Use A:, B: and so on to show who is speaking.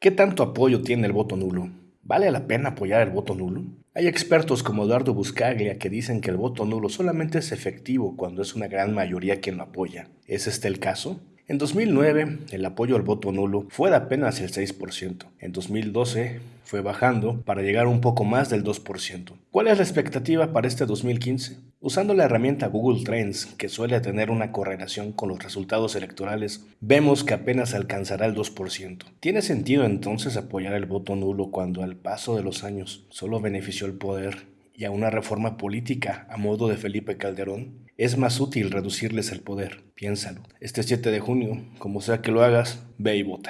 A: ¿Qué tanto apoyo tiene el voto nulo? ¿Vale la pena apoyar el voto nulo? Hay expertos como Eduardo Buscaglia que dicen que el voto nulo solamente es efectivo cuando es una gran mayoría quien lo apoya. ¿Es este el caso? En 2009, el apoyo al voto nulo fue de apenas el 6%. En 2012, fue bajando para llegar un poco más del 2%. ¿Cuál es la expectativa para este 2015? Usando la herramienta Google Trends, que suele tener una correlación con los resultados electorales, vemos que apenas alcanzará el 2%. ¿Tiene sentido entonces apoyar el voto nulo cuando al paso de los años solo benefició el poder y a una reforma política a modo de Felipe Calderón? Es más útil reducirles el poder, piénsalo. Este 7 de junio, como sea que lo hagas, ve y vota.